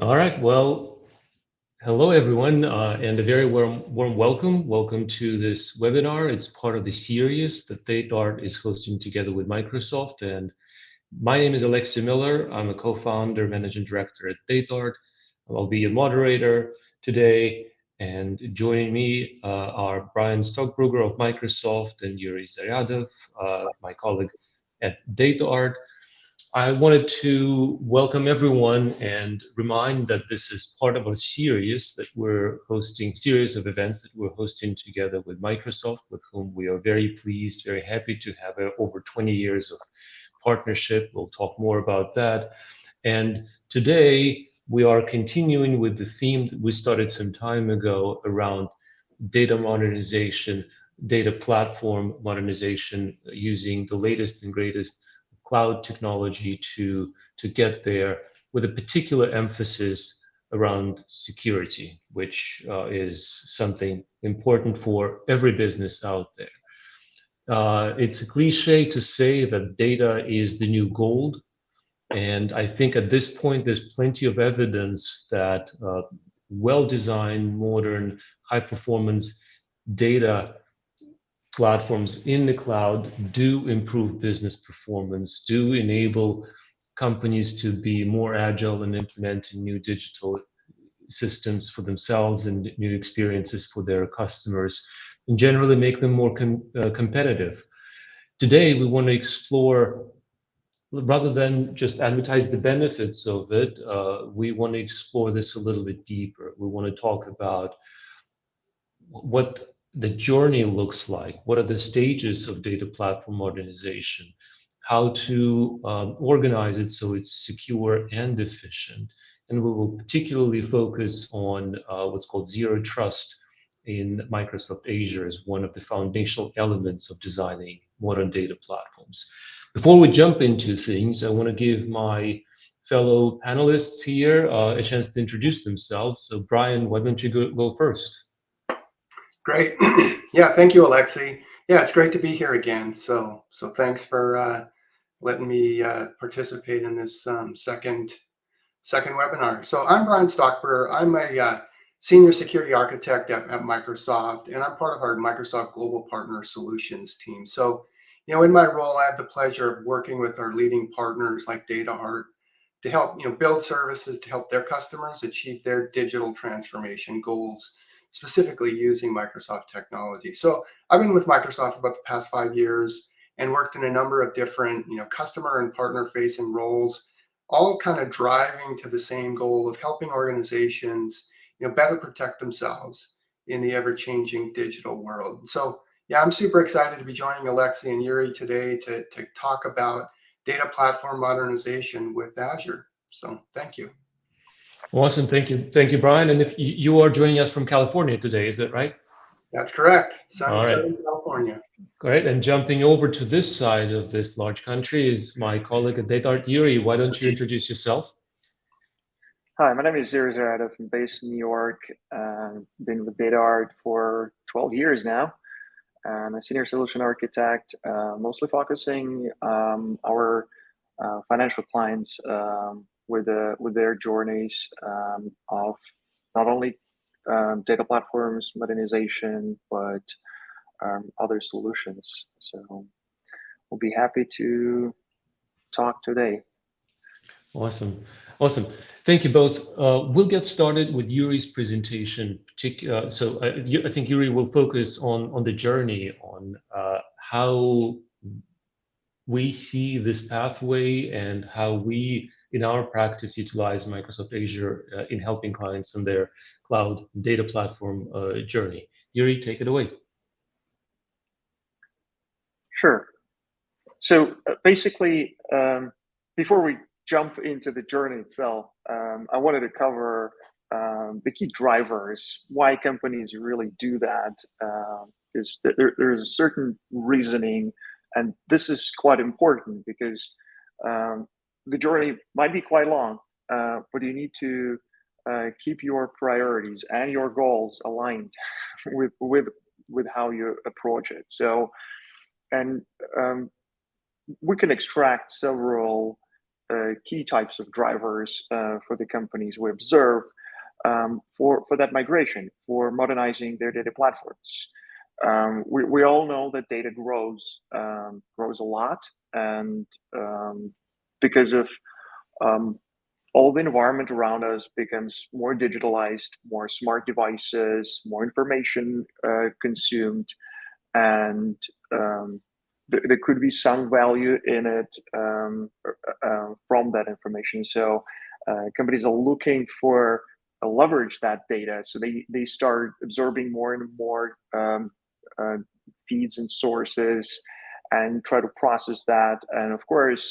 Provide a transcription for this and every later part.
All right. Well, hello everyone, uh, and a very warm, warm welcome. Welcome to this webinar. It's part of the series that DataArt is hosting together with Microsoft. And my name is Alexey Miller. I'm a co-founder, managing director at DataArt. I'll be a moderator today. And joining me uh, are Brian Stockburger of Microsoft and Yuri Zaryadov, uh, my colleague at DataArt. I wanted to welcome everyone and remind that this is part of a series that we're hosting, series of events that we're hosting together with Microsoft, with whom we are very pleased, very happy to have over 20 years of partnership. We'll talk more about that. And today we are continuing with the theme that we started some time ago around data modernization, data platform modernization using the latest and greatest cloud technology to, to get there with a particular emphasis around security, which uh, is something important for every business out there. Uh, it's a cliche to say that data is the new gold. And I think at this point, there's plenty of evidence that uh, well-designed, modern, high-performance data platforms in the cloud do improve business performance, do enable companies to be more agile and implementing new digital systems for themselves and new experiences for their customers, and generally make them more uh, competitive. Today, we want to explore, rather than just advertise the benefits of it, uh, we want to explore this a little bit deeper. We want to talk about what the journey looks like, what are the stages of data platform modernization, how to um, organize it so it's secure and efficient. And we will particularly focus on uh, what's called zero trust in Microsoft Azure as one of the foundational elements of designing modern data platforms. Before we jump into things, I want to give my fellow panelists here uh, a chance to introduce themselves. So Brian, why don't you go, go first? Great. yeah, thank you, Alexey. Yeah, it's great to be here again. So, so thanks for uh, letting me uh, participate in this um, second second webinar. So I'm Brian Stockburger. I'm a uh, senior security architect at, at, Microsoft, and I'm part of our Microsoft Global Partner Solutions team. So, you know, in my role, I have the pleasure of working with our leading partners like DataArt to help, you know, build services to help their customers achieve their digital transformation goals specifically using Microsoft technology. So I've been with Microsoft about the past five years and worked in a number of different, you know, customer and partner facing roles, all kind of driving to the same goal of helping organizations, you know, better protect themselves in the ever changing digital world. So yeah, I'm super excited to be joining Alexey and Yuri today to, to talk about data platform modernization with Azure. So thank you. Awesome. Thank you. Thank you, Brian. And if you are joining us from California today, is that right? That's correct. Sunny right. Southern California. Great. And jumping over to this side of this large country is my colleague at DataArt, Yuri. Why don't you introduce yourself? Hi, my name is Yuri Zaryadov. I'm based in New York. Um, been with DataArt for 12 years now. I'm a senior solution architect, uh, mostly focusing um, our uh, financial clients um, with uh, with their journeys um, of not only um, data platforms modernization but um, other solutions. So we'll be happy to talk today. Awesome. Awesome. Thank you both. Uh, we'll get started with Yuri's presentation. Uh, so uh, I think Yuri will focus on, on the journey, on uh, how we see this pathway and how we in our practice utilize Microsoft Azure uh, in helping clients on their cloud data platform uh, journey. Yuri, take it away. Sure. So uh, basically, um, before we jump into the journey itself, um, I wanted to cover um, the key drivers, why companies really do that. Um, is that there, there's a certain reasoning, and this is quite important because um, the journey might be quite long, uh, but you need to uh, keep your priorities and your goals aligned with with with how you approach it. So, and um, we can extract several uh, key types of drivers uh, for the companies we observe um, for, for that migration, for modernizing their data platforms. Um, we, we all know that data grows um, grows a lot, and um, because of um, all the environment around us becomes more digitalized, more smart devices, more information uh, consumed, and um, th there could be some value in it um, uh, uh, from that information. So uh, companies are looking for uh, leverage that data, so they they start absorbing more and more um, uh, feeds and sources, and try to process that. And of course,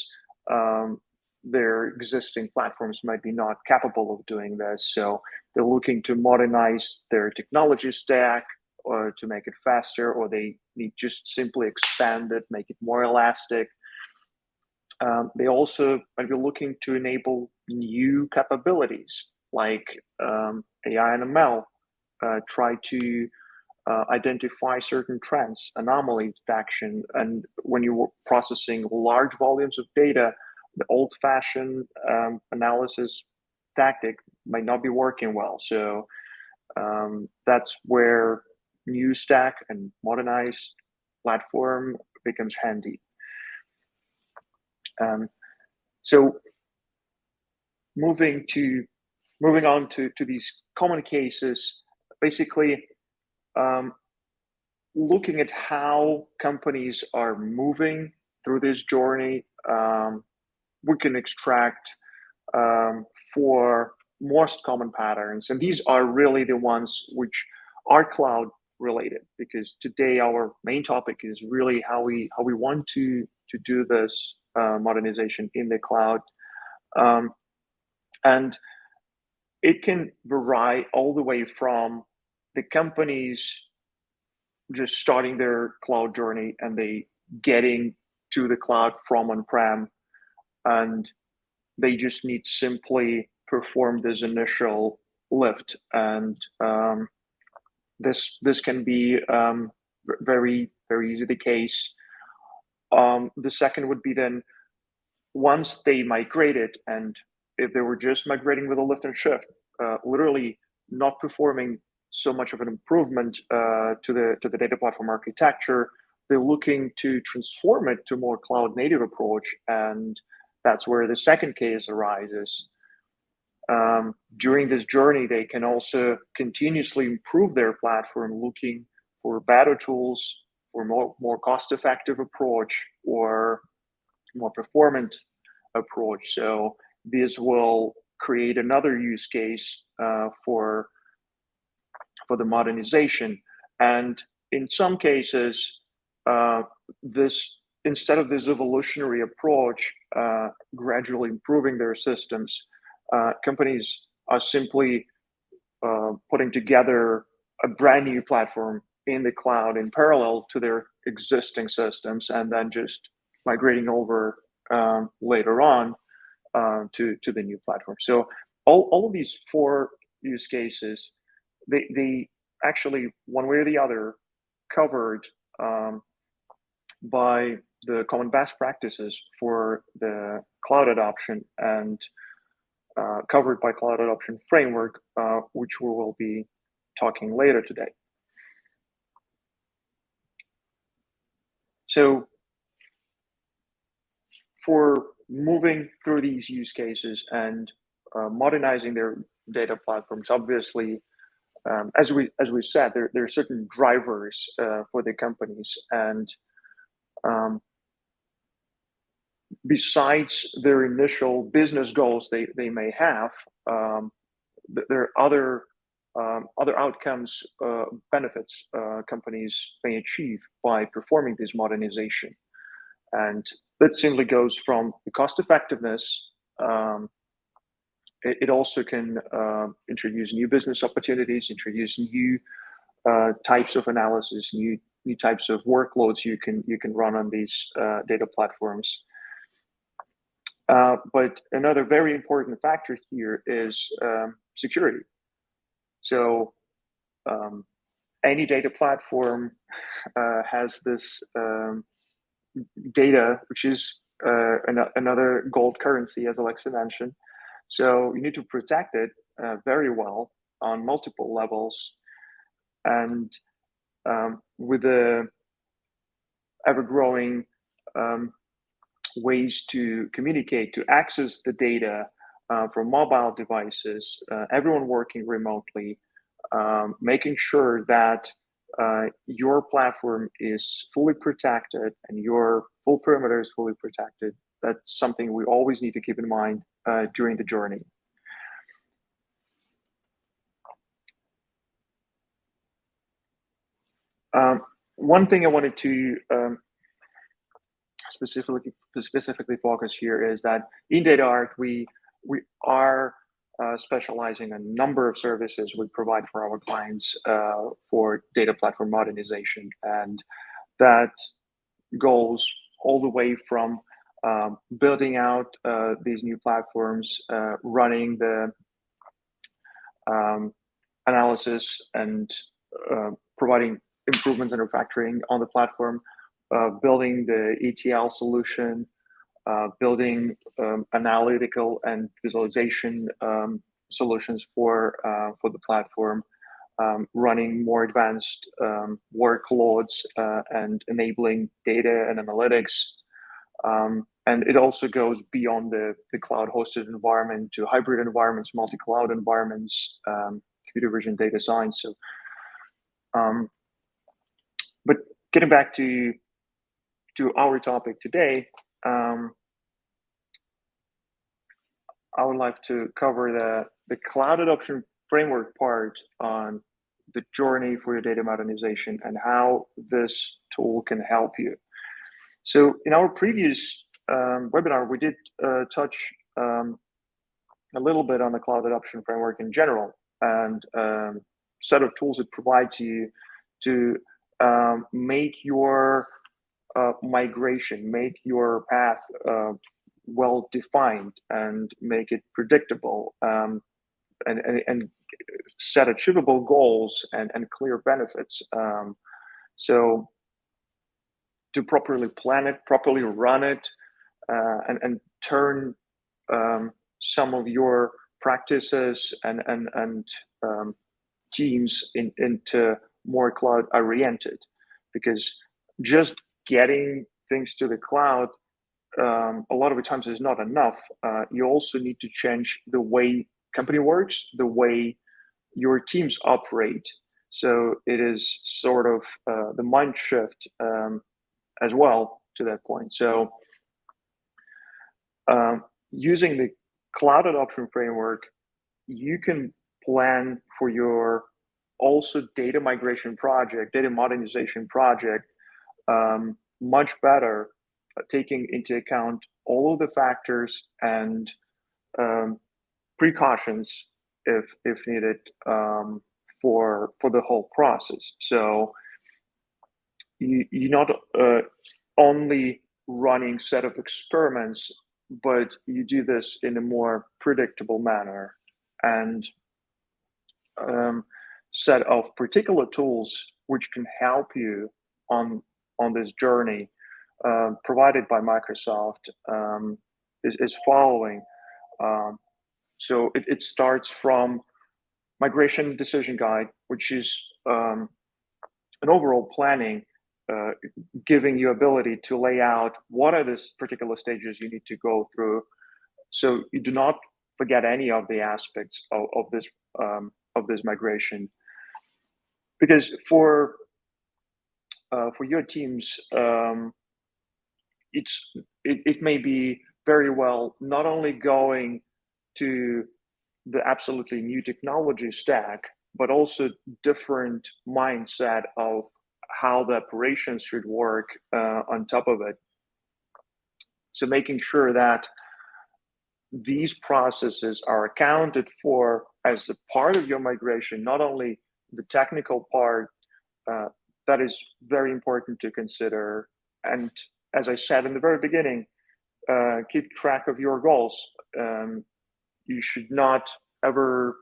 um, their existing platforms might be not capable of doing this. So they're looking to modernize their technology stack or to make it faster, or they need just simply expand it, make it more elastic. Um, they also might be looking to enable new capabilities like um, AI and ML, uh, try to uh, identify certain trends, anomaly detection, and when you're processing large volumes of data, the old-fashioned um, analysis tactic might not be working well. So um, that's where new stack and modernized platform becomes handy. Um, so moving to moving on to, to these common cases, basically um, looking at how companies are moving through this journey um, we can extract um, for most common patterns. And these are really the ones which are cloud related because today our main topic is really how we how we want to to do this uh, modernization in the cloud. Um, and it can vary all the way from the companies just starting their cloud journey and they getting to the cloud from on-prem and they just need simply perform this initial lift. And um, this this can be um, very very easy the case. Um, the second would be then once they migrated and if they were just migrating with a lift and shift uh, literally not performing so much of an improvement uh, to the to the data platform architecture they're looking to transform it to more cloud native approach and that's where the second case arises. Um, during this journey, they can also continuously improve their platform, looking for better tools, for more, more cost-effective approach, or more performant approach. So this will create another use case uh, for for the modernization. And in some cases, uh, this instead of this evolutionary approach, uh, gradually improving their systems, uh, companies are simply uh, putting together a brand new platform in the cloud in parallel to their existing systems and then just migrating over um, later on uh, to, to the new platform. So all, all of these four use cases, they, they actually, one way or the other, covered um, by the common best practices for the cloud adoption and uh, covered by cloud adoption framework, uh, which we will be talking later today. So for moving through these use cases and uh, modernizing their data platforms, obviously, um, as we as we said, there, there are certain drivers uh, for the companies, and um, besides their initial business goals they, they may have, um, there are other um, other outcomes, uh, benefits uh, companies may achieve by performing this modernization. And that simply goes from the cost effectiveness. It, it, also can uh, introduce new business opportunities, introduce new uh, types of analysis, new new types of workloads you can you can run on these uh, data platforms. Uh, but another very important factor here is um, security. So um, any data platform uh, has this um, data, which is uh, an- another gold currency, as Alexey mentioned. So you need to protect it uh, very well on multiple levels. And um, with the ever growing um, ways to communicate, to access the data uh, from mobile devices, uh, everyone working remotely, um, making sure that uh, your platform is fully protected and your full perimeter is fully protected. That's something we always need to keep in mind uh, during the journey. Um, one thing I wanted to um, specifically specifically focus here is that in DataArt we we are uh, specializing a number of services we provide for our clients uh, for data platform modernization, and that goes all the way from um, building out uh, these new platforms, uh, running the um, analysis and uh, providing improvements and refactoring on the platform, uh, building the ETL solution, uh, building um, analytical and visualization um, solutions for uh, for the platform, um, running more advanced um, workloads uh, and enabling data and analytics. Um, and it also goes beyond the, the cloud hosted environment to hybrid environments, multi-cloud environments, um, computer vision data science. So but getting back to to our topic today, um, I would like to cover the the cloud adoption framework part on the journey for your data modernization and how this tool can help you. So in our previous um, webinar, we did uh, touch um, a little bit on the cloud adoption framework in general and um, set of tools it provides you to um, make your uh, migration, make your path uh, well defined, and make it predictable, um, and, and, and, set achievable goals and, and clear benefits. Um, so to properly plan it, properly run it, uh, and, and turn um, some of your practices and and and um, teams in, into more cloud oriented. Because just getting things to the cloud um, a lot of the times is not enough. Uh, you also need to change the way company works the way your teams operate. So it is sort of uh, the mind shift um, as well to that point. So um, using the cloud adoption framework you can plan for your also data migration project, data modernization project, um, much better, uh, taking into account all of the factors and um, precautions if if needed um, for for the whole process. So you you're not uh, only running set of experiments, but you do this in a more predictable manner and um, set of particular tools which can help you on on this journey uh, provided by Microsoft um, is, is, following. Um, so it, it, starts from migration decision guide, which is um, an overall planning, uh, giving you ability to lay out what are the particular stages you need to go through. So you do not forget any of the aspects of, of this um, of this migration because for uh, for your teams um, it's it, it may be very well not only going to the absolutely new technology stack but also different mindset of how the operations should work uh, on top of it so making sure that these processes are accounted for as a part of your migration, not only the technical part, uh, that is very important to consider. And as I said in the very beginning, uh, keep track of your goals. Um, you should not ever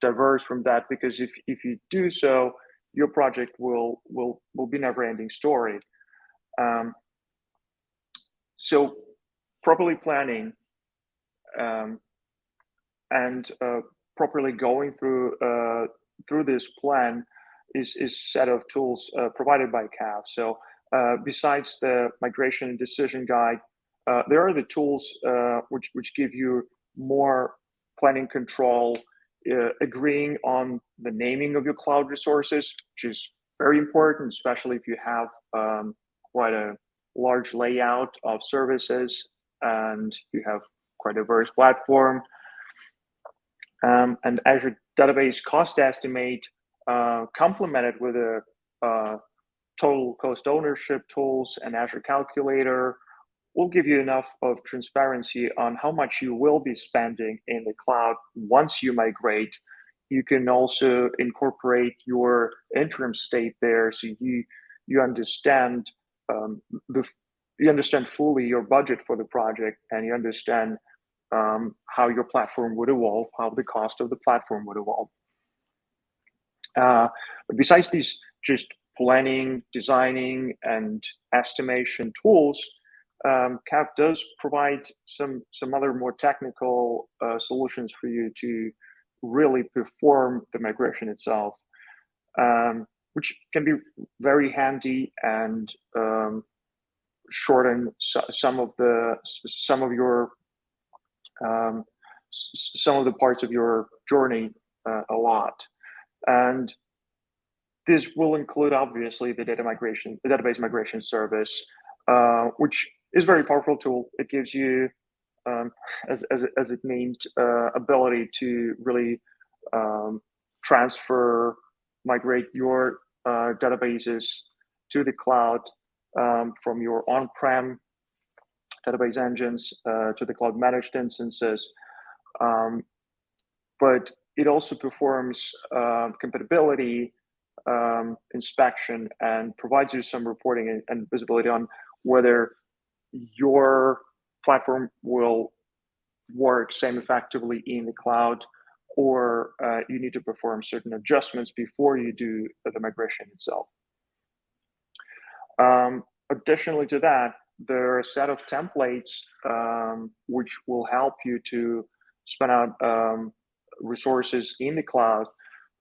diverge from that because if, if you do so, your project will will will be never ending story. Um, so properly planning um, and uh, properly going through uh, through this plan is is set of tools uh, provided by CAF. So uh, besides the migration decision guide, uh, there are the tools uh, which which give you more planning control, agreeing on the naming of your cloud resources, which is very important, especially if you have um, quite a large layout of services and you have quite a diverse platform. Um, and Azure Database Cost Estimate uh, complemented with a uh, total cost ownership tools and Azure Calculator will give you enough of transparency on how much you will be spending in the cloud once you migrate. You can also incorporate your interim state there so you you understand um, the you understand fully your budget for the project and you understand um, how your platform would evolve, how the cost of the platform would evolve. Uh, besides these just planning, designing, and estimation tools, um, CAF does provide some some other more technical uh, solutions for you to really perform the migration itself, um, which can be very handy and um, shorten some of the some of your um, some of the parts of your journey uh, a lot. And this will include obviously the data migration, the database migration service, uh, which is a very powerful tool. It gives you, um, as, as, as it named, uh, ability to really um, transfer, migrate your uh, databases to the cloud um, from your on-prem database engines uh, to the cloud managed instances. Um, but it also performs uh, compatibility um, inspection and provides you some reporting and, and, visibility on whether your platform will work same effectively in the cloud or uh, you need to perform certain adjustments before you do the migration itself. Um, additionally to that, there are a set of templates um, which will help you to spin out um, resources in the cloud,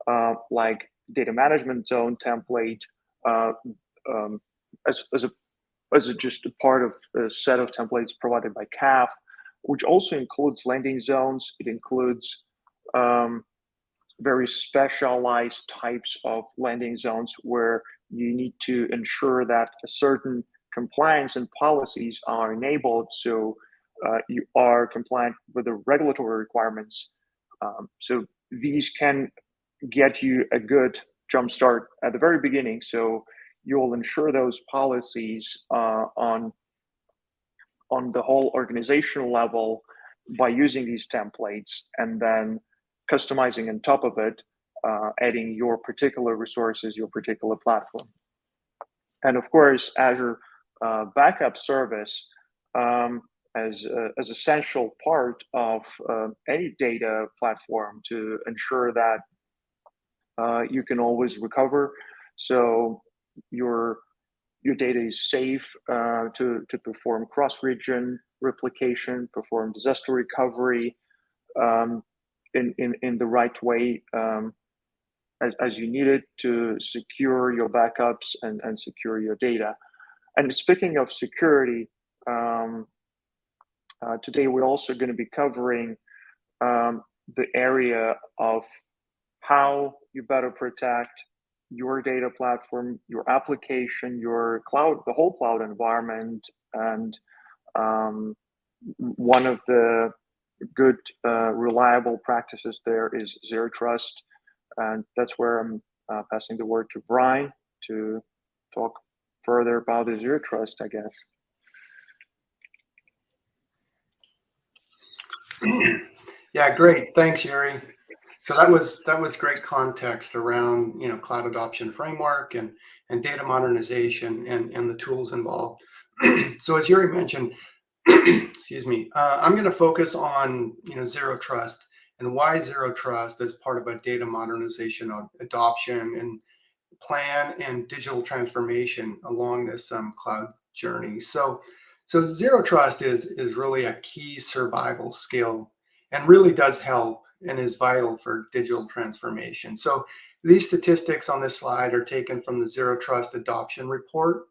uh, like data management zone template, uh, um, as, as, a, as a, just a part of a set of templates provided by CAF, which also includes landing zones. It includes um, very specialized types of landing zones where you need to ensure that a certain compliance and policies are enabled so uh, you are compliant with the regulatory requirements. Um, so these can get you a good jump start at the very beginning. So you'll ensure those policies uh, on on the whole organizational level by using these templates and then customizing on top of it, uh, adding your particular resources, your particular platform. And of course, Azure uh, backup service um, as, uh, as essential part of uh, any data platform to ensure that uh, you can always recover. So your your data is safe uh, to, to perform cross-region replication, perform disaster recovery um, in, in, in the right way um, as, as you need it to secure your backups and, and secure your data. And speaking of security, um, uh, today we're also going to be covering um, the area of how you better protect your data platform, your application, your cloud, the whole cloud environment. And um, one of the good, uh, reliable practices there is zero trust. And that's where I'm uh, passing the word to Brian to talk further about the zero trust, I guess. yeah, great. Thanks, Yuri. So that was that was great context around you know cloud adoption framework and and data modernization and and the tools involved. so as Yuri mentioned, excuse me, uh, I'm going to focus on you know zero trust and why zero trust as part of a data modernization adoption and plan and digital transformation along this um, cloud journey. So, So zero trust is, is really a key survival skill and really does help and is vital for digital transformation. So these statistics on this slide are taken from the Zero Trust Adoption Report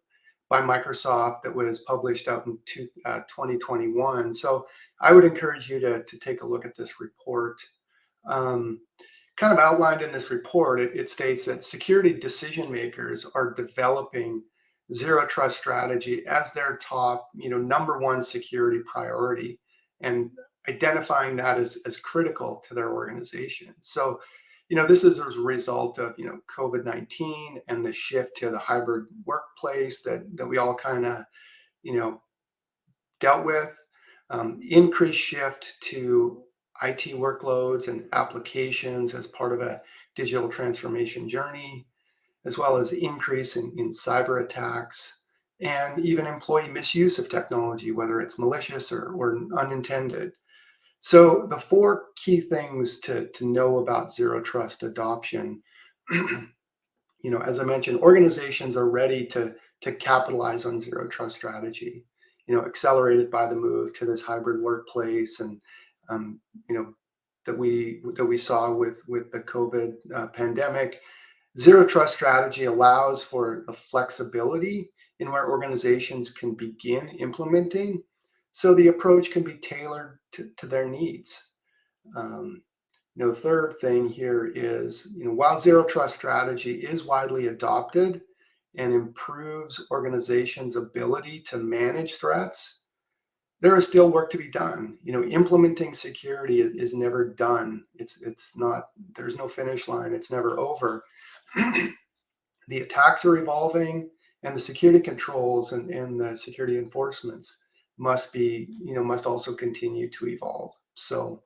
by Microsoft that was published out in two, uh, 2021. So I would encourage you to, to take a look at this report. Um, kind of outlined in this report, it, it states that security decision makers are developing zero trust strategy as their top, you know, number one security priority and identifying that as, as critical to their organization. So, you know, this is as a result of, you know, COVID-19 and the shift to the hybrid workplace that, that we all kind of, you know, dealt with, um, increased shift to IT workloads and applications as part of a digital transformation journey, as well as increase in, in cyber attacks and even employee misuse of technology, whether it's malicious or, or unintended. So the four key things to, to know about zero trust adoption, you know, as I mentioned, organizations are ready to, to capitalize on zero trust strategy, you know, accelerated by the move to this hybrid workplace and, um, you know, that we that we saw with with the COVID uh, pandemic. Zero trust strategy allows for the flexibility in where organizations can begin implementing so the approach can be tailored to, to their needs. Um, you know, third thing here is, you know, while zero trust strategy is widely adopted and improves organizations' ability to manage threats, there is still work to be done. You know, implementing security is never done. It's it's not. There's no finish line. It's never over. the attacks are evolving, and the security controls and, and the security enforcements must be, you know, must also continue to evolve. So,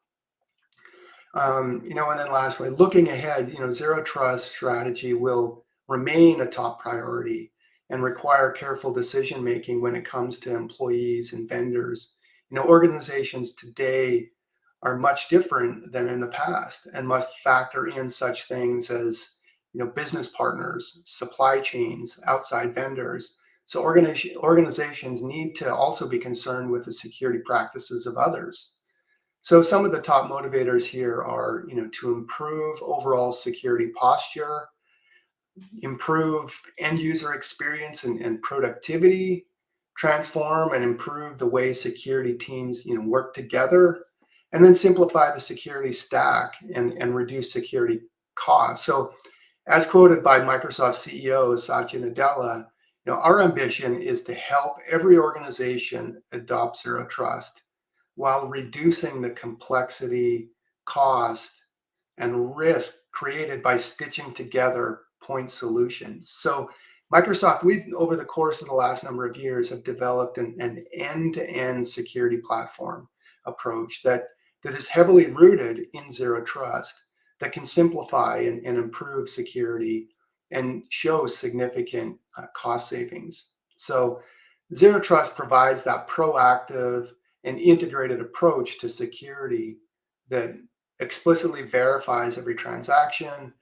um, you know, and then lastly, looking ahead, you know, zero trust strategy will remain a top priority and require careful decision making when it comes to employees and vendors. You know, organizations today are much different than in the past and must factor in such things as, you know, business partners, supply chains, outside vendors, so organization, organizations need to also be concerned with the security practices of others. So some of the top motivators here are, you know, to improve overall security posture, improve end user experience and, and productivity, transform and improve the way security teams, you know, work together, and then simplify the security stack and, and reduce security costs. So as quoted by Microsoft CEO Satya Nadella, you know, our ambition is to help every organization adopt zero trust while reducing the complexity, cost, and risk created by stitching together point solutions. So Microsoft, we've over the course of the last number of years have developed an, an end-to-end security platform approach that, that is heavily rooted in zero trust that can simplify and, and improve security and show significant uh, cost savings. So Zero Trust provides that proactive and integrated approach to security that explicitly verifies every transaction,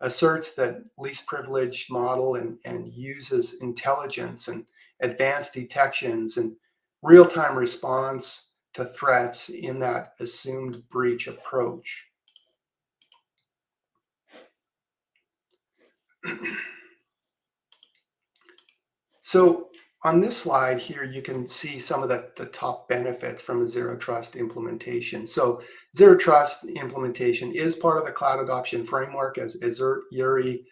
asserts that least privilege model and, and uses intelligence and advanced detections and real-time response to threats in that assumed breach approach. so on this slide here, you can see some of the, the top benefits from a zero trust implementation. So zero trust implementation is part of the cloud adoption framework as, as Yuri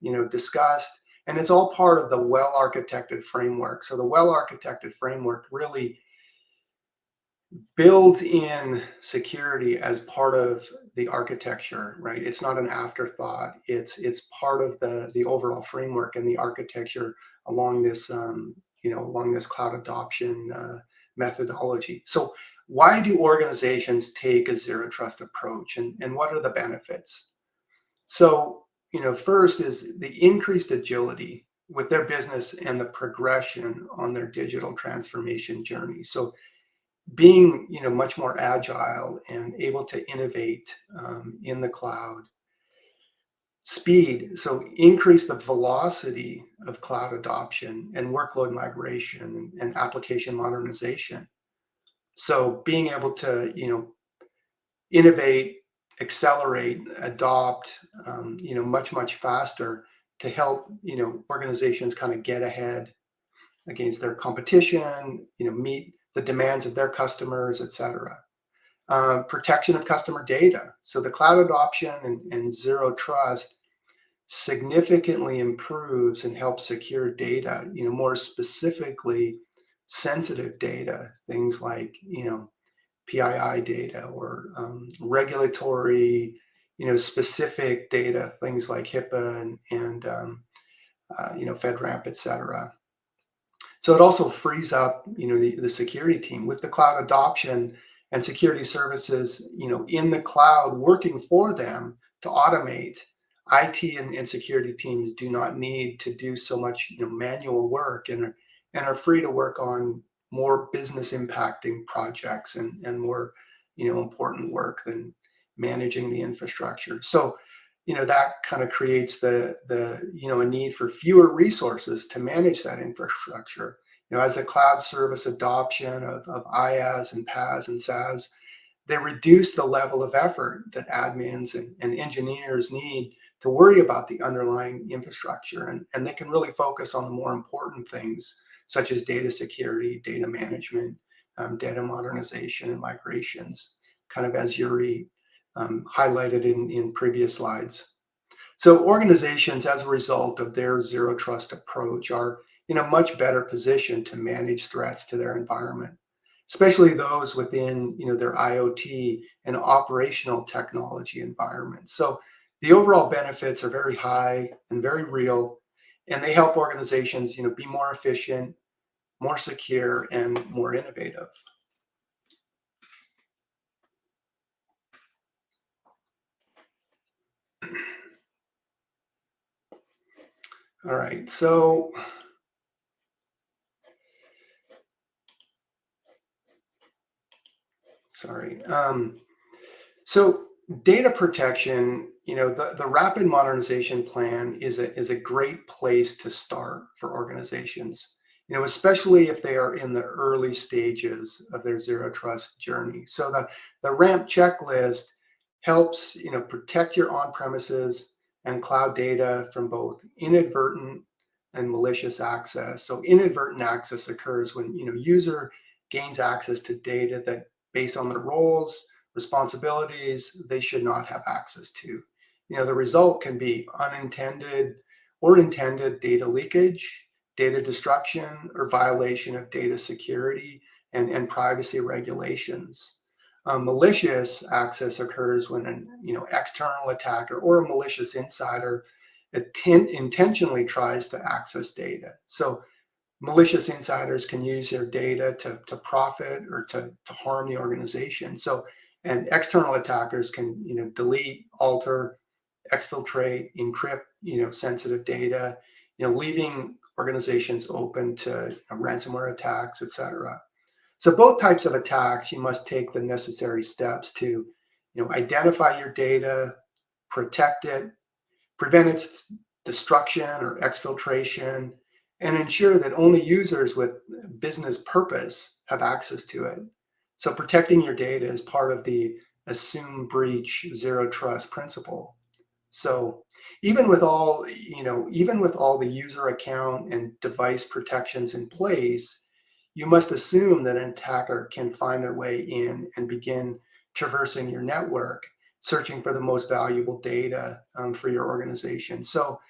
you know, discussed, and it's all part of the well-architected framework. So the well-architected framework really builds in security as part of the architecture, right? It's not an afterthought. It's it's part of the the overall framework and the architecture along this um, you know along this cloud adoption uh, methodology. So why do organizations take a zero trust approach, and and what are the benefits? So you know first is the increased agility with their business and the progression on their digital transformation journey. So being you know much more agile and able to innovate um, in the cloud speed, so increase the velocity of cloud adoption and workload migration and application modernization. So being able to, you know, innovate, accelerate, adopt, um, you know, much, much faster to help, you know, organizations kind of get ahead against their competition, you know, meet the demands of their customers, et cetera. Uh, protection of customer data. So the cloud adoption and, and zero trust significantly improves and helps secure data, you know, more specifically sensitive data, things like, you know, PII data or um, regulatory, you know, specific data, things like HIPAA and, and um, uh, you know, FedRAMP, et cetera. So it also frees up, you know, the, the security team with the cloud adoption and security services, you know, in the cloud working for them to automate. IT and, and security teams do not need to do so much, you know, manual work and are, and are free to work on more business impacting projects and, and more, you know, important work than managing the infrastructure. So, you know, that kind of creates the, the, you know, a need for fewer resources to manage that infrastructure. You know, as the cloud service adoption of, of IaaS and PaaS and SaaS, they reduce the level of effort that admins and, and engineers need to worry about the underlying infrastructure. And, and they can really focus on the more important things such as data security, data management, um, data modernization and migrations, kind of as Yuri um, highlighted in, in previous slides. So organizations, as a result of their zero trust approach, are in a much better position to manage threats to their environment, especially those within you know, their IoT and operational technology environment. So the overall benefits are very high and very real, and they help organizations you know, be more efficient, more secure, and more innovative. All right, so sorry. Um, so data protection, you know, the, the rapid modernization plan is a, is a great place to start for organizations, you know, especially if they are in the early stages of their zero trust journey. So the, the RAMP checklist helps, you know, protect your on-premises and cloud data from both inadvertent and malicious access. So inadvertent access occurs when, you know, user gains access to data that based on their roles, responsibilities, they should not have access to. You know, the result can be unintended or intended data leakage, data destruction, or violation of data security and, and privacy regulations. Um, malicious access occurs when an you know external attacker or a malicious insider intentionally tries to access data. So malicious insiders can use their data to, to profit or to, to harm the organization. So and external attackers can you know delete, alter, exfiltrate, encrypt you know sensitive data, you know leaving organizations open to you know, ransomware attacks, etc. So both types of attacks, you must take the necessary steps to, you know, identify your data, protect it, prevent its destruction or exfiltration, and ensure that only users with business purpose have access to it. So protecting your data is part of the assume breach zero trust principle. So even with all, you know, even with all the user account and device protections in place, you must assume that an attacker can find their way in and begin traversing your network, searching for the most valuable data um, for your organization. So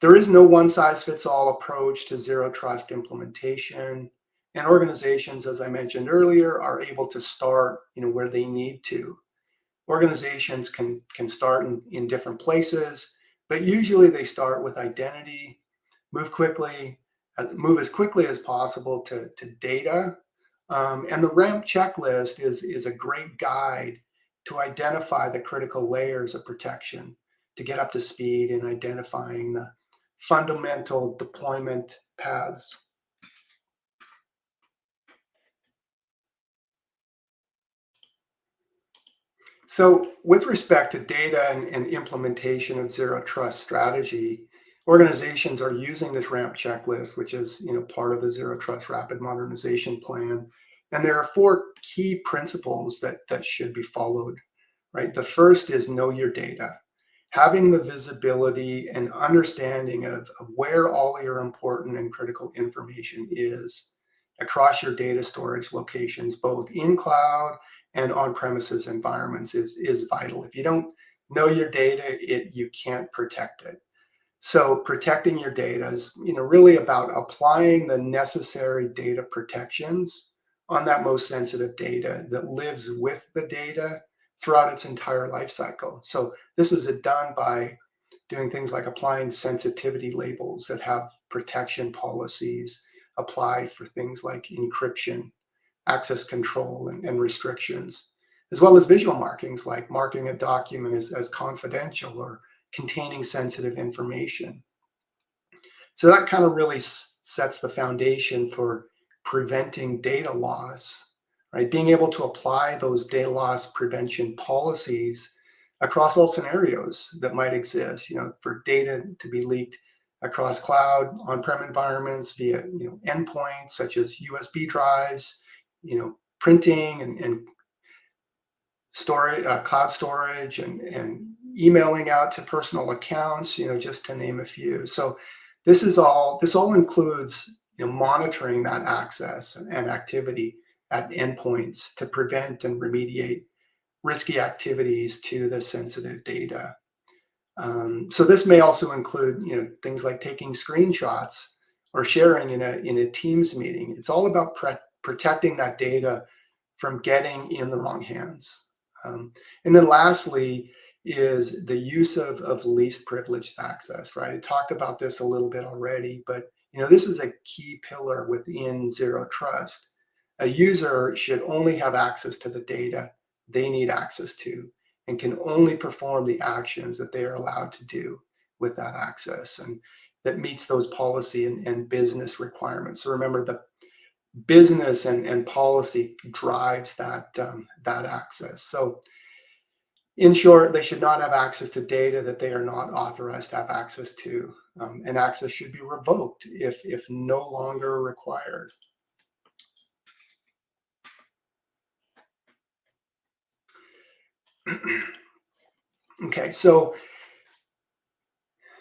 there is no one size fits all approach to zero trust implementation. And organizations, as I mentioned earlier, are able to start you know, where they need to. Organizations can, can start in, in different places, but usually they start with identity, move quickly, uh, move as quickly as possible to, to data. Um, and the RAMP checklist is, is a great guide to identify the critical layers of protection to get up to speed in identifying the fundamental deployment paths. So with respect to data and, and, implementation of zero trust strategy, organizations are using this RAMP checklist, which is you know part of the zero trust rapid modernization plan. And there are four key principles that, that should be followed, right? The first is know your data. Having the visibility and understanding of, of where all your important and critical information is across your data storage locations, both in cloud and on-premises environments is, is vital. If you don't know your data, it, you can't protect it. So protecting your data is you know, really about applying the necessary data protections on that most sensitive data that lives with the data throughout its entire life cycle. So this is done by doing things like applying sensitivity labels that have protection policies applied for things like encryption, access control, and, and restrictions, as well as visual markings like marking a document as, as confidential or containing sensitive information. So that kind of really sets the foundation for preventing data loss, right? Being able to apply those data loss prevention policies across all scenarios that might exist, you know, for data to be leaked across cloud, on-prem environments via, you know, endpoints such as USB drives, you know, printing and, and storage, uh, cloud storage and, and emailing out to personal accounts, you know, just to name a few. So this is all, this all includes you know, monitoring that access and activity at endpoints to prevent and remediate risky activities to the sensitive data. Um, so this may also include, you know, things like taking screenshots or sharing in a in a Teams meeting. It's all about protecting that data from getting in the wrong hands. Um, and then lastly is the use of, of least privileged access, right? I talked about this a little bit already, but you know, this is a key pillar within Zero Trust. A user should only have access to the data they need access to and can only perform the actions that they are allowed to do with that access and that meets those policy and, and business requirements. So remember the business and, and policy drives that, um, that access. So in short, they should not have access to data that they are not authorized to have access to. Um, and access should be revoked if, if no longer required. okay, so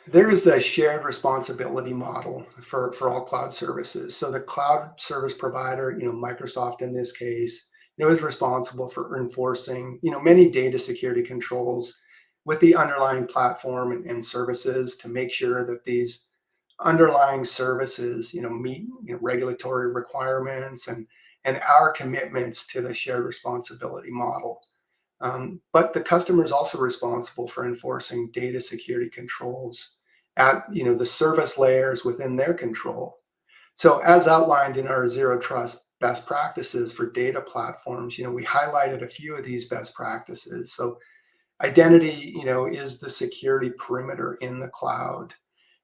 there is the shared responsibility model for, for all cloud services. So the cloud service provider, you know, Microsoft in this case, you know, is responsible for enforcing, you know, many data security controls with the underlying platform and, and services to make sure that these underlying services, you know, meet you know, regulatory requirements and and our commitments to the shared responsibility model. Um, but the customer is also responsible for enforcing data security controls at you know the service layers within their control. So as outlined in our zero trust best practices for data platforms, you know, we highlighted a few of these best practices. So identity, you know, is the security perimeter in the cloud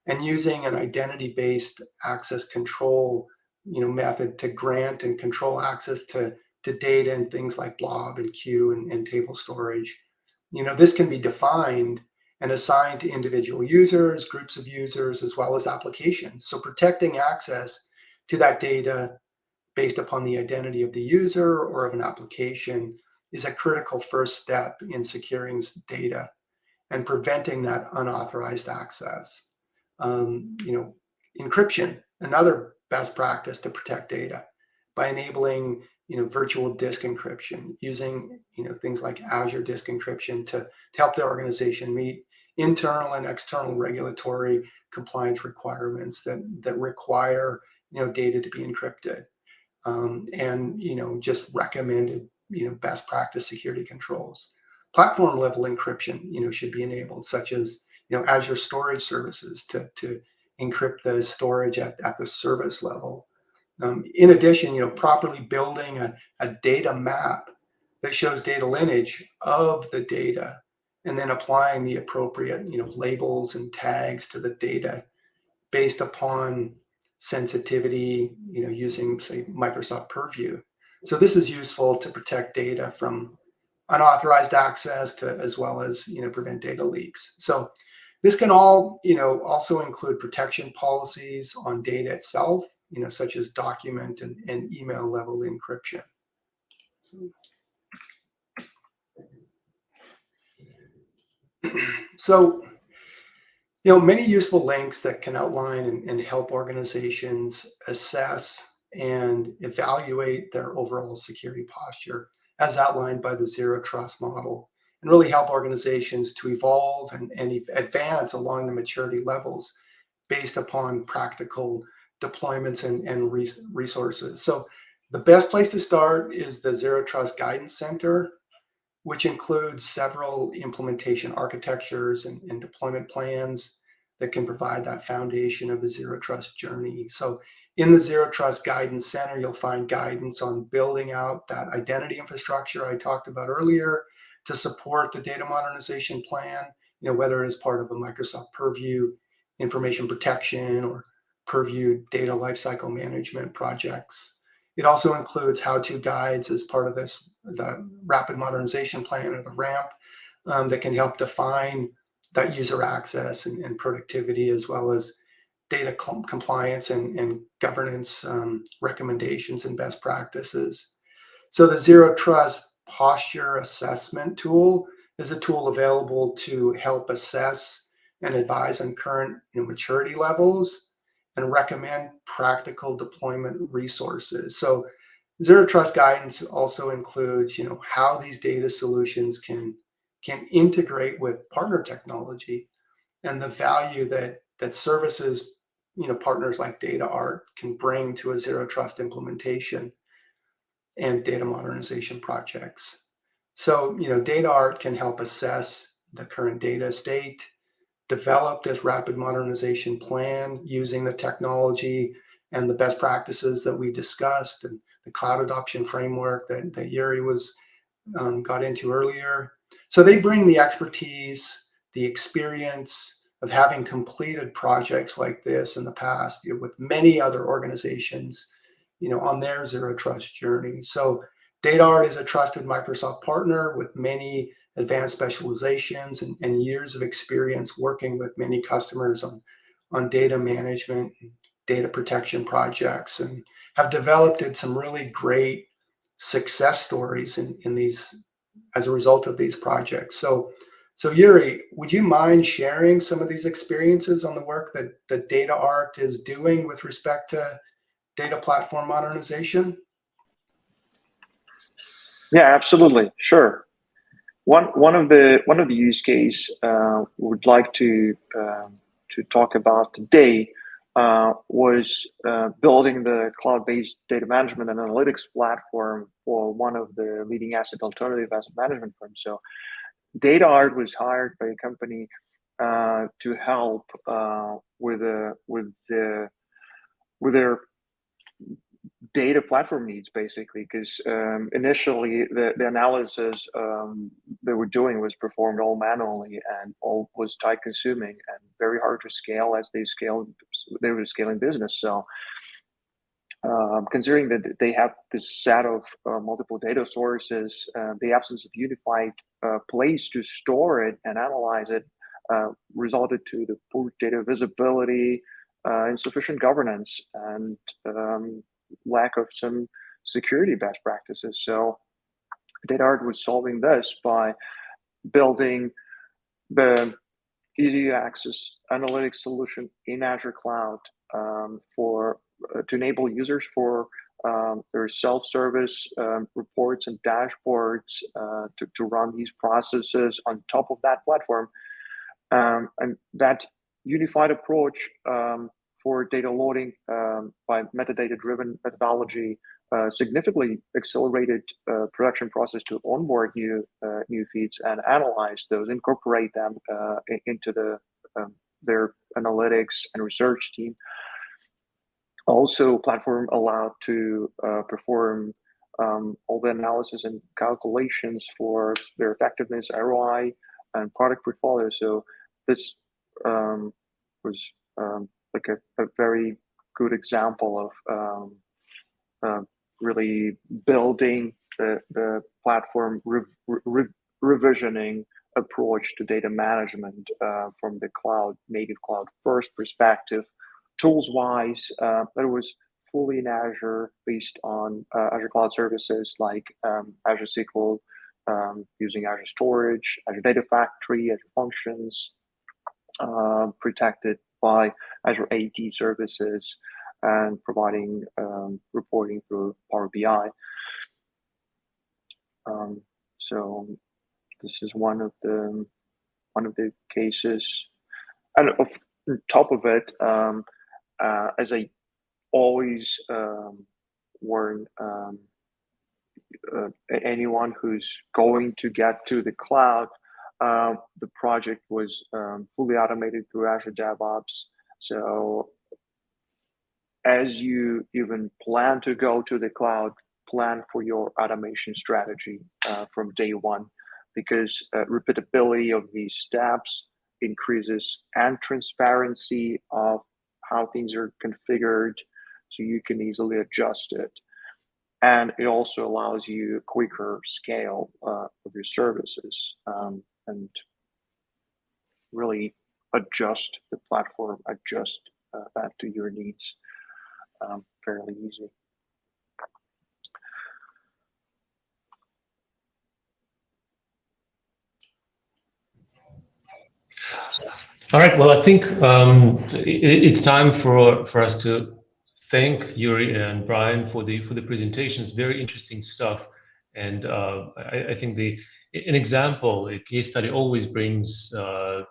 and using an identity-based access control, you know, method to grant and control access to, to data and things like blob and queue and, and table storage. You know, this can be defined and assigned to individual users, groups of users, as well as applications. So protecting access to that data based upon the identity of the user or of an application is a critical first step in securing data and preventing that unauthorized access. Um, you know, encryption, another best practice to protect data by enabling you know virtual disk encryption using you know things like Azure disk encryption to, to help the organization meet internal and external regulatory compliance requirements that that require you know data to be encrypted um, and you know just recommended you know best practice security controls. Platform level encryption you know should be enabled, such as you know Azure storage services to to encrypt the storage at, at the service level. Um, in addition, you know properly building a, a data map that shows data lineage of the data and then applying the appropriate you know labels and tags to the data based upon sensitivity, you know, using say Microsoft Purview. So this is useful to protect data from unauthorized access to as well as you know prevent data leaks. So this can all you know also include protection policies on data itself, you know, such as document and, and email level encryption. So, you know, many useful links that can outline and, and, help organizations assess and evaluate their overall security posture as outlined by the zero trust model and really help organizations to evolve and, and advance along the maturity levels based upon practical deployments and, and resources. So the best place to start is the Zero Trust Guidance Center, which includes several implementation architectures and, and deployment plans that can provide that foundation of the Zero Trust journey. So in the Zero Trust Guidance Center, you'll find guidance on building out that identity infrastructure I talked about earlier to support the data modernization plan, you know, whether it is part of a Microsoft Purview information protection or Purview data lifecycle management projects. It also includes how-to guides as part of this, the rapid modernization plan or the RAMP um, that can help define that user access and, and productivity as well as data compliance and, and governance um, recommendations and best practices. So the Zero Trust Posture Assessment tool is a tool available to help assess and advise on current you know, maturity levels and recommend practical deployment resources. So Zero Trust guidance also includes, you know, how these data solutions can can integrate with partner technology and the value that that services you know, partners like DataArt can bring to a zero trust implementation and data modernization projects. So, you know, DataArt can help assess the current data state, develop this rapid modernization plan using the technology and the best practices that we discussed and the cloud adoption framework that, that Yuri was um, got into earlier. So they bring the expertise, the experience, of having completed projects like this in the past you know, with many other organizations, you know, on their zero trust journey. So DataArt is a trusted Microsoft partner with many advanced specializations and, and years of experience working with many customers on, on data management, data protection projects, and have developed some really great success stories in, in these as a result of these projects. So so Yuri, would you mind sharing some of these experiences on the work that, that DataArt is doing with respect to data platform modernization? Yeah, absolutely. Sure. One one of the one of the use case uh, would like to um, to talk about today uh, was uh, building the cloud-based data management and analytics platform for one of the leading asset alternative asset management firms. So DataArt was hired by a company uh, to help uh, with the with the with their data platform needs basically because um, initially the, the analysis um, they were doing was performed all manually and all was time consuming and very hard to scale as they scaled they were scaling business. So um, considering that they have this set of uh, multiple data sources, uh, the absence of unified uh, place to store it and analyze it uh, resulted to the poor data visibility, uh, insufficient governance, and um, lack of some security best practices. So DataArt was solving this by building the easy access analytics solution in Azure Cloud um, for uh, to enable users for um, their self-service um, reports and dashboards uh, to, to run these processes on top of that platform. Um, and that unified approach um, for data loading um, by metadata-driven methodology uh, significantly accelerated uh, production process to onboard new uh, new feeds and analyze those, incorporate them uh, into the um, their analytics and research team also platform allowed to uh, perform um, all the analysis and calculations for their effectiveness, ROI, and product portfolio. So this um, was um, like a, a, very good example of um, uh, really building the, the platform re re revisioning approach to data management uh, from the cloud native cloud first perspective. Tools wise, uh, it was fully in Azure based on uh, Azure Cloud Services like um, Azure SQL, um, using Azure Storage, Azure Data Factory, Azure Functions, uh, protected by Azure AD services, and providing um, reporting through Power BI. Um, so this is one of the one of the cases, and on top of it, um, uh, as I always um, warn um, uh, anyone who's going to get to the cloud, uh, the project was um, fully automated through Azure DevOps. So as you even plan to go to the cloud, plan for your automation strategy uh, from day one, because uh, repeatability of these steps increases and transparency of how things are configured so you can easily adjust it. And it also allows you quicker scale uh, of your services um, and really adjust the platform, adjust uh, that to your needs um, fairly easy. All right. Well, I think um, it, it's time for for us to thank Yuri and Brian for the for the presentations. Very interesting stuff, and uh, I, I, think the an example, a case study, always brings uh,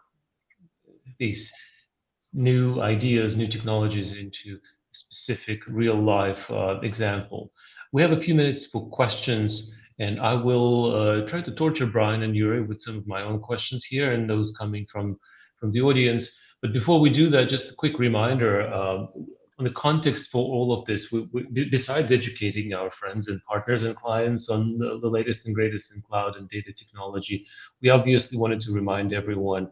these new ideas, new technologies into specific real life uh, example. We have a few minutes for questions, and I will uh, try to torture Brian and Yuri with some of my own questions here and those coming from from the audience. But before we do that, just a quick reminder uh, the context for all of this, we, we, besides educating our friends and partners and clients on the, the, latest and greatest in cloud and data technology, we obviously wanted to remind everyone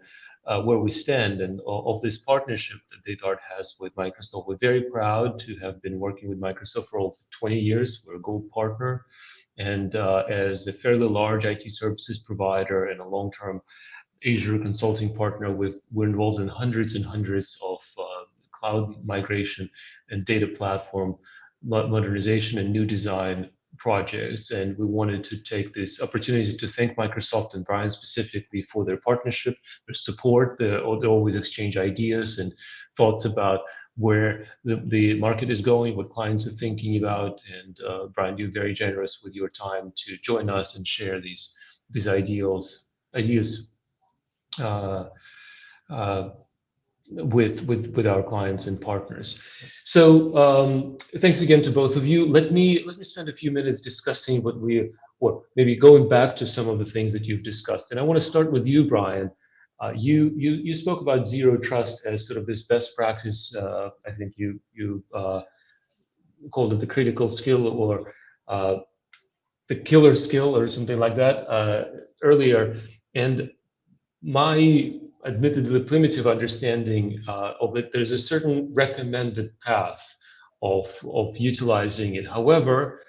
uh, where we stand and of this partnership that DataArt has with Microsoft. We're very proud to have been working with Microsoft for over 20 years. We're a gold partner. And uh, as a fairly large IT services provider and a long-term Azure consulting partner, with, we're involved in hundreds and hundreds of uh, cloud migration and data platform modernization and new design projects. And we wanted to take this opportunity to thank Microsoft and Brian specifically for their partnership, their support. they always exchange ideas and thoughts about where the, the market is going, what clients are thinking about. And uh, Brian, you're very generous with your time to join us and share these these ideals ideas uh, uh, with with with our clients and partners. So um, thanks again to both of you. Let me let me spend a few minutes discussing what we or maybe going back to some of the things that you've discussed. And I want to start with you, Brian. Uh, you you you spoke about zero trust as sort of this best practice. Uh, I think you you uh, called it the critical skill or uh, the killer skill or something like that uh, earlier. And my admittedly the primitive understanding uh, of it, there's a certain recommended path of, of utilizing it. However,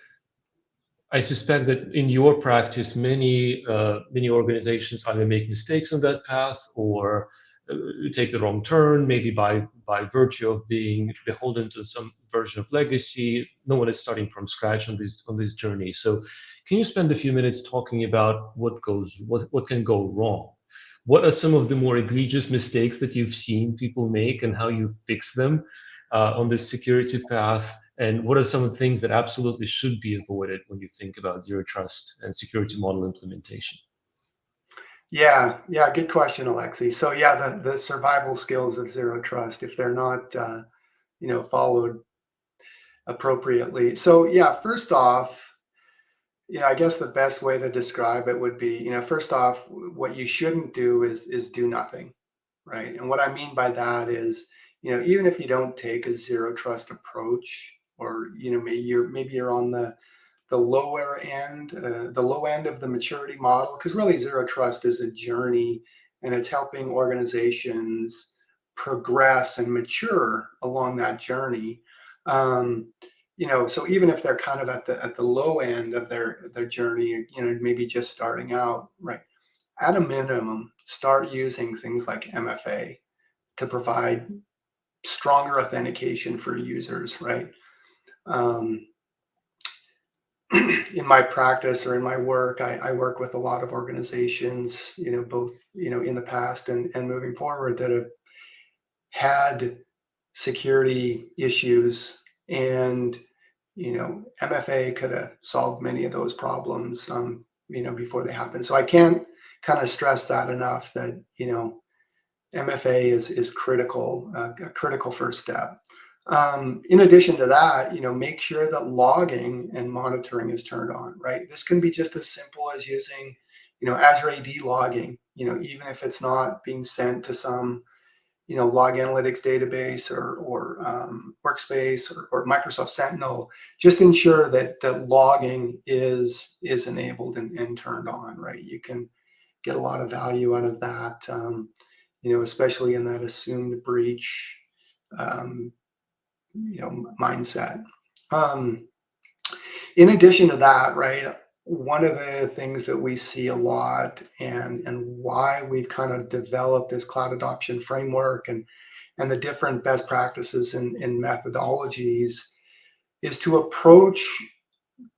I suspect that in your practice, many uh, many organizations either make mistakes on that path or uh, take the wrong turn, maybe by by virtue of being beholden to some version of legacy. No one is starting from scratch on this on this journey. So, can you spend a few minutes talking about what goes what what can go wrong what are some of the more egregious mistakes that you've seen people make and how you fix them uh, on this security path? And what are some of the things that absolutely should be avoided when you think about zero trust and security model implementation? Yeah, yeah, good question, Alexey. So yeah, the, the survival skills of zero trust, if they're not, uh, you know, followed appropriately. So yeah, first off, yeah, I guess the best way to describe it would be, you know, first off, what you shouldn't do is is do nothing, right? And what I mean by that is, you know, even if you don't take a zero trust approach, or you know, maybe you're maybe you're on the the lower end, uh, the low end of the maturity model, because really zero trust is a journey, and it's helping organizations progress and mature along that journey. Um, you know, so even if they're kind of at the at the low end of their their journey, you know, maybe just starting out, right? At a minimum, start using things like MFA to provide stronger authentication for users, right? Um, in my practice or in my work, I, I, work with a lot of organizations, you know, both, you know, in the past and, and moving forward that have had security issues and, you know, MFA could have solved many of those problems, um, you know, before they happen. So I can't kind of stress that enough that, you know, MFA is, is critical, uh, a critical first step. Um, in addition to that, you know, make sure that logging and monitoring is turned on, right? This can be just as simple as using, you know, Azure AD logging, you know, even if it's not being sent to some, you know, log analytics database or, or um, workspace or, or, Microsoft Sentinel, just ensure that that logging is is enabled and, and turned on, right? You can get a lot of value out of that, um, you know, especially in that assumed breach um, you know mindset. Um, in addition to that, right, one of the things that we see a lot and and why we've kind of developed this cloud adoption framework and and the different best practices and, and methodologies is to approach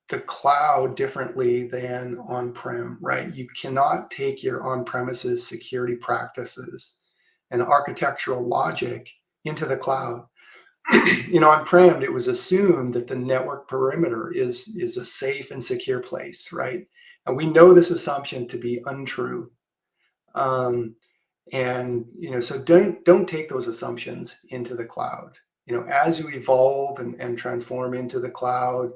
the cloud differently than on-prem, right? You cannot take your on-premises security practices and architectural logic into the cloud you know, on-prem, it was assumed that the network perimeter is, is a safe and secure place, right? And we know this assumption to be untrue. Um, and, you know, so don't, don't take those assumptions into the cloud. You know, as you evolve and, and transform into the cloud,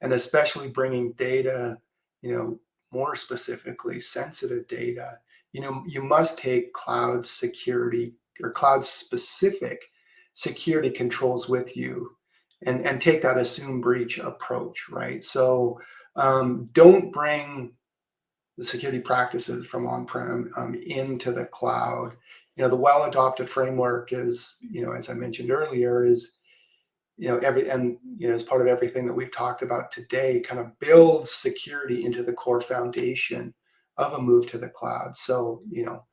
and especially bringing data, you know, more specifically sensitive data, you know, you must take cloud security or cloud specific security controls with you and, and take that assume breach approach, right? So um, don't bring the security practices from on-prem um, into the cloud. You know, the well-architected framework is, you know, as I mentioned earlier, is, you know, every, and, you know, as part of everything that we've talked about today, kind of builds security into the core foundation of a move to the cloud. So, you know,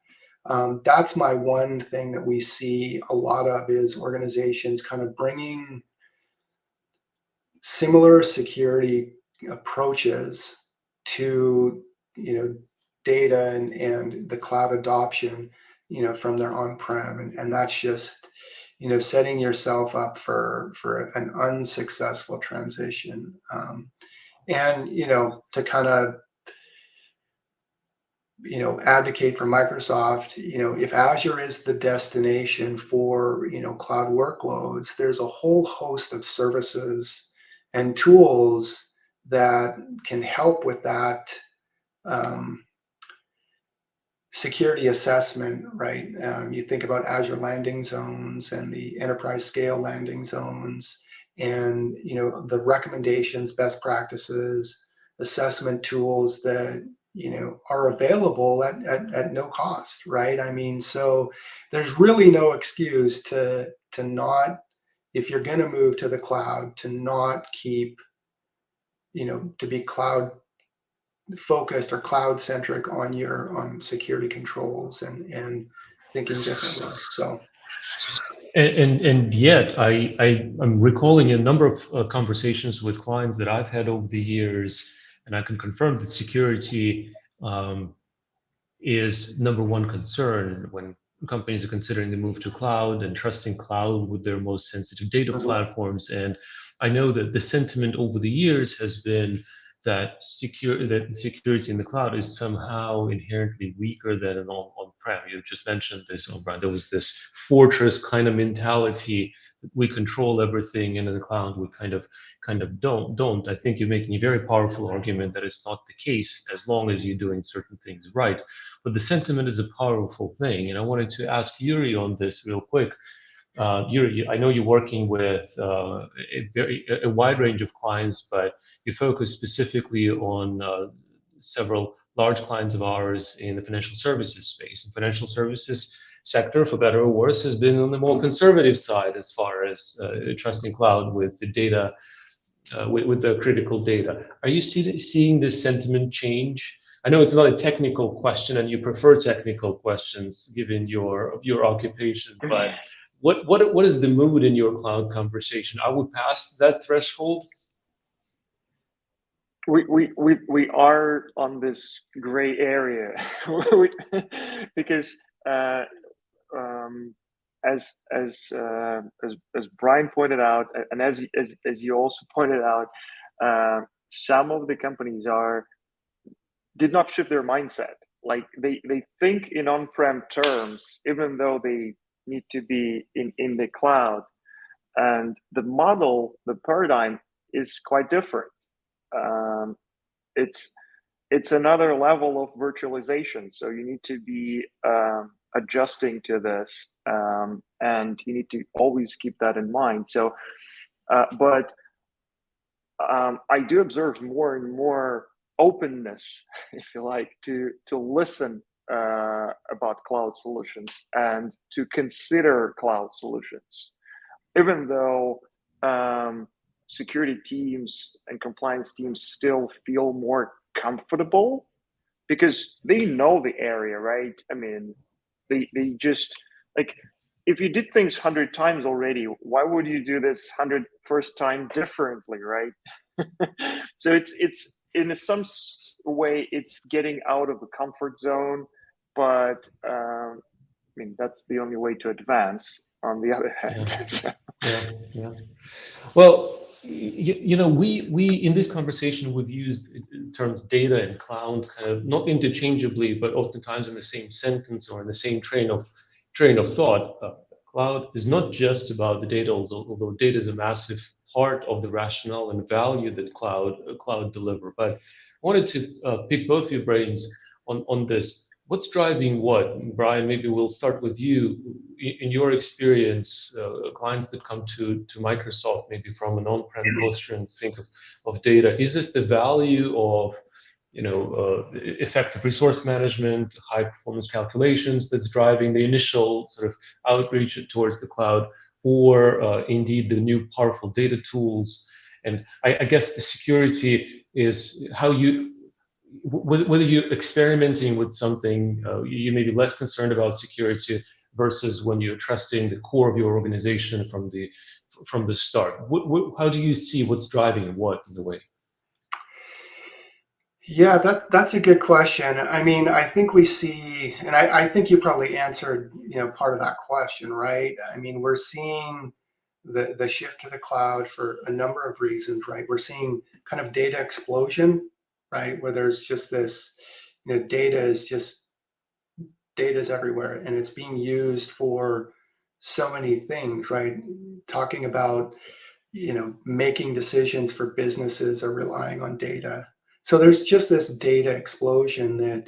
um, that's my one thing that we see a lot of is organizations kind of bringing similar security approaches to you know data and, and the cloud adoption you know from their on-prem. And, and that's just you know setting yourself up for for an unsuccessful transition. Um, and you know to kind of you know, advocate for Microsoft, you know, if Azure is the destination for, you know, cloud workloads, there's a whole host of services and tools that can help with that um, security assessment, right? Um, you think about Azure landing zones and the enterprise scale landing zones and, you know, the recommendations, best practices, assessment tools that you know are available at, at, at no cost right? I mean so there's really no excuse to to not if you're going to move to the cloud to not keep you know to be cloud focused or cloud centric on your on security controls and and thinking differently so. And, and, and yet I, I am recalling a number of uh, conversations with clients that I've had over the years and I can confirm that security um, is number one concern when companies are considering the move to cloud and trusting cloud with their most sensitive data mm-hmm. platforms. And I know that the sentiment over the years has been that secure that security in the cloud is somehow inherently weaker than an on, on-prem. You just mentioned this, O'Brien. There was this fortress kind of mentality we control everything and in the cloud we kind of kind of don't don't. I think you're making a very powerful argument that it's not the case as long as you're doing certain things right. But the sentiment is a powerful thing and i wanted to ask yuri on this real quick. Uh, Yuri, I know you're working with uh, a very a wide range of clients, but you focus specifically on uh, several large clients of ours in the financial services space. And financial services sector, for better or worse, has been on the more conservative side as far as uh, trusting cloud with the data uh, with, with the critical data. Are you see, seeing this sentiment change? I know it's not a technical question, and you prefer technical questions given your your occupation, but what what what is the mood in your cloud conversation? Are we past that threshold? We we we we are on this gray area because uh, um, as as uh, as as Brian pointed out, and as as as you also pointed out, uh, some of the companies are did not shift their mindset. Like they they think in on-prem terms, even though they need to be in in the cloud, and the model, the paradigm is quite different. Um, it's it's another level of virtualization. So you need to be um, adjusting to this, um, and you need to always keep that in mind. So, uh, but um, I do observe more and more openness, if you like, to to listen uh, about cloud solutions and to consider cloud solutions, even though um, security teams and compliance teams still feel more comfortable because they know the area, right? I mean, they they just like if you did things 100 times already why would you do this 100 first time differently right? So it's it's in some way it's getting out of the comfort zone but um, i mean that's the only way to advance on the other hand. Yeah, yeah, yeah. well you, you, know we we in this conversation we've used terms data and cloud kind of not interchangeably but oftentimes in the same sentence or in the same train of train of thought. Uh, cloud is not just about the data although, although data is a massive part of the rationale and value that cloud uh, cloud deliver. But i wanted to uh, pick both your brains on on this what's driving what? Brian, maybe we'll start with you. In your experience, uh, clients that come to, to Microsoft, maybe from an on-prem posture and think of, of data, is this the value of you know, uh, effective resource management, high performance calculations that's driving the initial sort of outreach towards the cloud, or uh, indeed the new powerful data tools. And I, I guess the security is how you whether you're experimenting with something, uh, you may be less concerned about security versus when you're trusting the core of your organization from the from the start. What, what, how do you see what's driving what in the way? Yeah, that that's a good question. I mean, I think we see, and I, I think you probably answered, you know, part of that question, right? I mean, we're seeing the the shift to the cloud for a number of reasons, right? We're seeing kind of data explosion right? Where there's just this, you know, data is just, data is everywhere and it's being used for so many things, right? Talking about, you know, making decisions for businesses are relying on data. So there's just this data explosion that,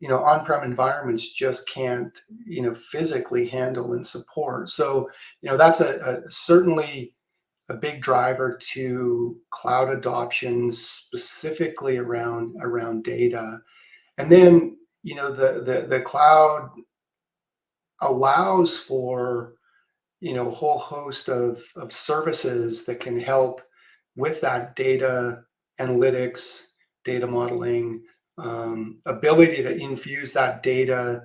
you know, on-prem environments just can't, you know, physically handle and support. So, you know, that's a, a certainly a big driver to cloud adoption specifically around around data. And then you know the the, the cloud allows for you know a whole host of, of services that can help with that data analytics data modeling um, ability to infuse that data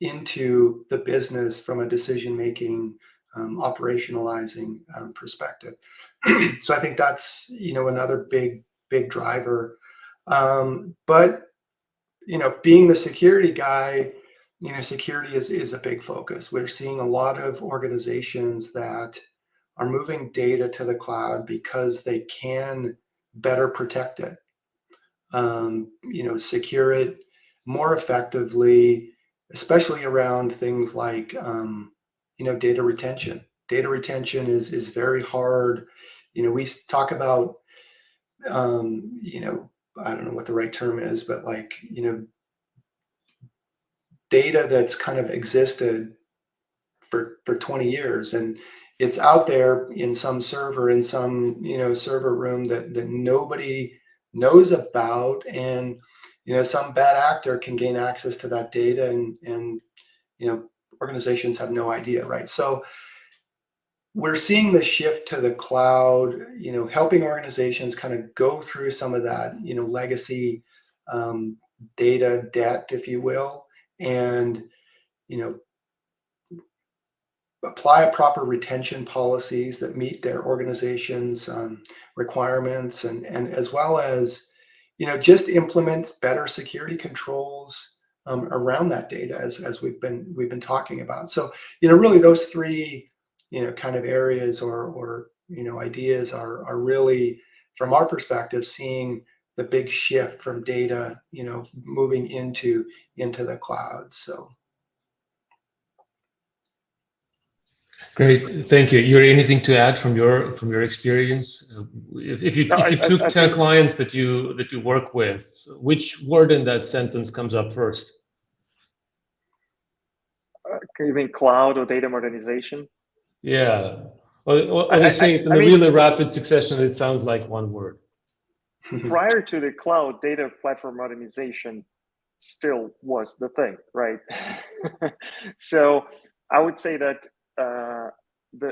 into the business from a decision making um, operationalizing um, perspective. so I think that's you know another big big driver. Um, but you know, being the security guy, you know, security is is a big focus. We're seeing a lot of organizations that are moving data to the cloud because they can better protect it. Um, you know, secure it more effectively, especially around things like um, you know, data retention. Data retention is is very hard. You know, we talk about, um, you know, I don't know what the right term is, but like, you know, data that's kind of existed for for 20 years and it's out there in some server in some you know server room that that nobody knows about and you know some bad actor can gain access to that data and and you know organizations have no idea, right? So we're seeing the shift to the cloud, you know, helping organizations kind of go through some of that, you know, legacy um, data debt, if you will, and, you know, apply proper retention policies that meet their organization's um, requirements and, and as well as, you know, just implement better security controls um, around that data as, as we've been we've been talking about. So, you know, really those three, you know, kind of areas or, or you know, ideas are, are really, from our perspective, seeing the big shift from data, you know, moving into into the cloud. So. Great, thank you. Yuri, anything to add from your from your experience? If, if you No, if you I- took I ten think- clients that you that you work with, which word in that sentence comes up first? Mean cloud or data modernization? Yeah, well, well, I- I- I say it in I a mean- really rapid succession, it sounds like one word. prior to the cloud data platform modernization still was the thing right so i would say that uh, the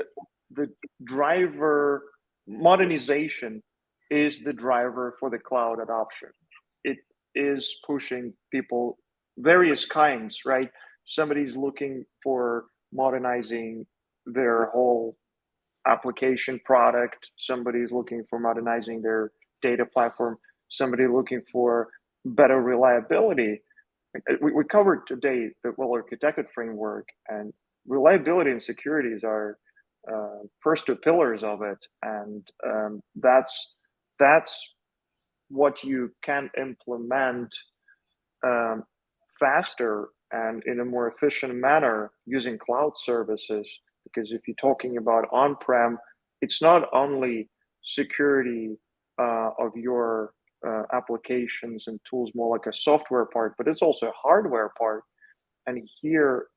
the driver modernization is the driver for the cloud adoption it is pushing people various kinds right somebody's looking for modernizing their whole application product somebody's looking for modernizing their data platform, somebody looking for better reliability. We, we covered today the well-architected framework, and reliability and securities are uh, first two pillars of it, and um, that's that's what you can implement um, faster and in a more efficient manner using cloud services. Because if you're talking about on-prem, it's not only security uh, of your uh, applications and tools more like a software part, but it's also a hardware part. And here,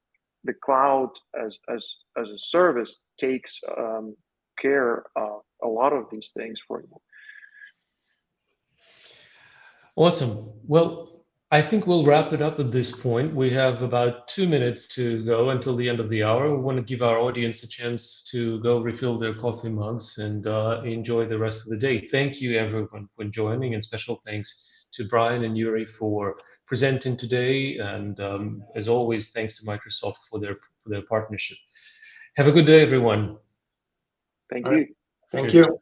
the cloud as as as a service takes um, care of a lot of these things for you. Awesome. Well, I think we'll wrap it up at this point. We have about two minutes to go until the end of the hour. We want to give our audience a chance to go refill their coffee mugs and uh, enjoy the rest of the day. Thank you, everyone, for joining, and special thanks to Brian and Yuri for presenting today. And um, as always, thanks to Microsoft for their for their partnership. Have a good day, everyone. Thank All you. right. Thank you.